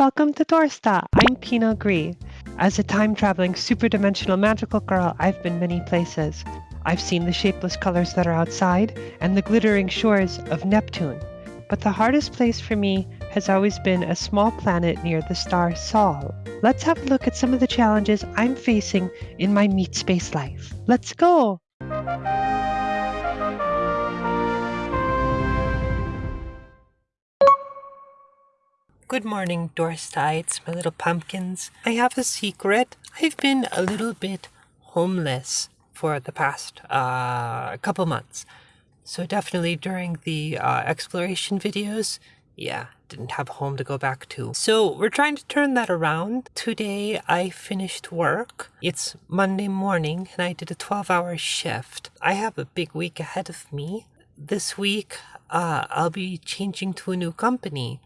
Welcome to Dorsta. I'm Pinot Gris. As a time-traveling, super-dimensional magical girl, I've been many places. I've seen the shapeless colors that are outside and the glittering shores of Neptune. But the hardest place for me has always been a small planet near the star Sol. Let's have a look at some of the challenges I'm facing in my meat space life. Let's go! Good morning, Dorstites, my little pumpkins. I have a secret. I've been a little bit homeless for the past uh, couple months. So definitely during the uh, exploration videos, yeah, didn't have a home to go back to. So we're trying to turn that around. Today I finished work. It's Monday morning and I did a 12 hour shift. I have a big week ahead of me. This week uh, I'll be changing to a new company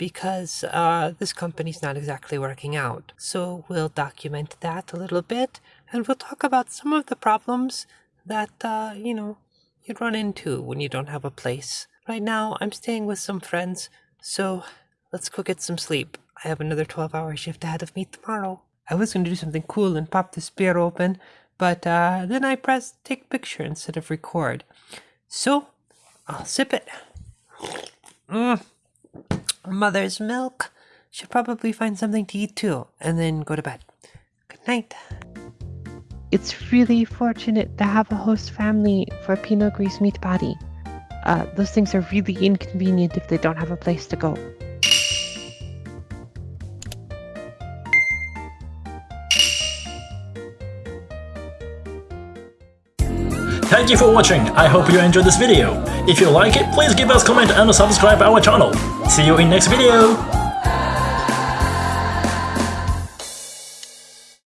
because uh, this company's not exactly working out. So we'll document that a little bit and we'll talk about some of the problems that, uh, you know, you'd run into when you don't have a place. Right now, I'm staying with some friends, so let's go get some sleep. I have another 12 hour shift ahead of me tomorrow. I was going to do something cool and pop this beer open, but uh, then I pressed take picture instead of record. So, I'll sip it. Mm mother's milk. Should probably find something to eat too, and then go to bed. Good night. It's really fortunate to have a host family for Pinot Gris meat body. Uh, those things are really inconvenient if they don't have a place to go. Thank you for watching, I hope you enjoyed this video. If you like it, please give us a comment and subscribe our channel. See you in next video!